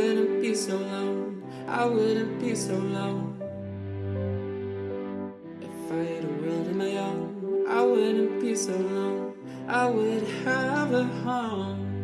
wouldn't be so alone. I wouldn't be so alone. If I had a world of my own, I wouldn't be so alone. I would have a home.